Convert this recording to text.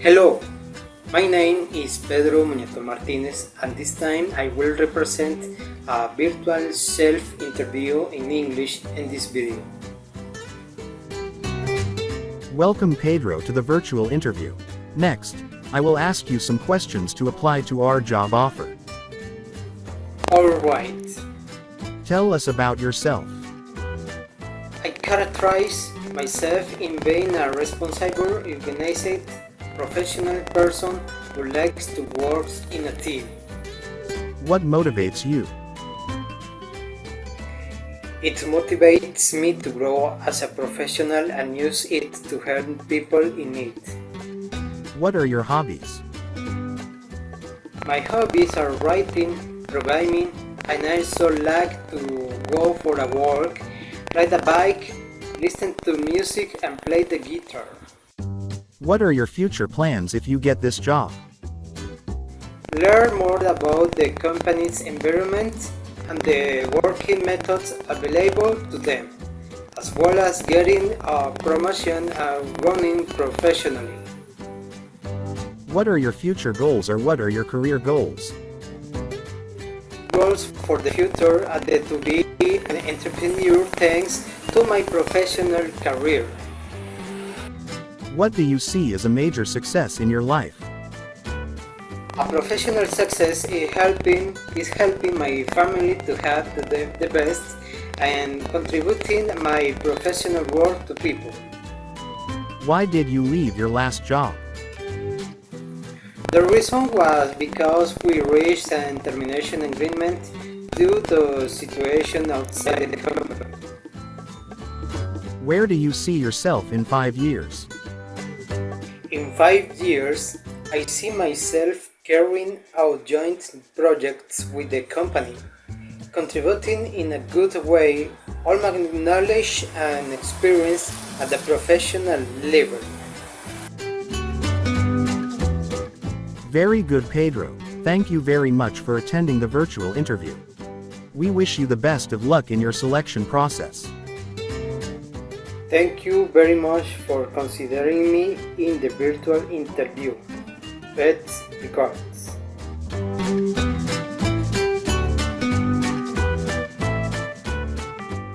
Hello, my name is Pedro Muñeto Martinez and this time I will represent a virtual self-interview in English in this video. Welcome Pedro to the virtual interview. Next, I will ask you some questions to apply to our job offer. Alright, Tell us about yourself. I characterize myself in being a responsible, organized, professional person who likes to work in a team. What motivates you? It motivates me to grow as a professional and use it to help people in need. What are your hobbies? My hobbies are writing, programming, and I also like to go for a walk, ride a bike, listen to music and play the guitar. What are your future plans if you get this job? Learn more about the company's environment and the working methods available to them, as well as getting a promotion and running professionally. What are your future goals or what are your career goals? Goals for the future are to be an entrepreneur thanks to my professional career. What do you see as a major success in your life? A professional success is helping, is helping my family to have the, the best and contributing my professional work to people. Why did you leave your last job? The reason was because we reached an termination agreement due to situation outside the company. Where do you see yourself in five years? In five years, I see myself carrying out joint projects with the company, contributing in a good way all my knowledge and experience at the professional level. Very good Pedro, thank you very much for attending the virtual interview. We wish you the best of luck in your selection process. Thank you very much for considering me in the virtual interview. Let's regards.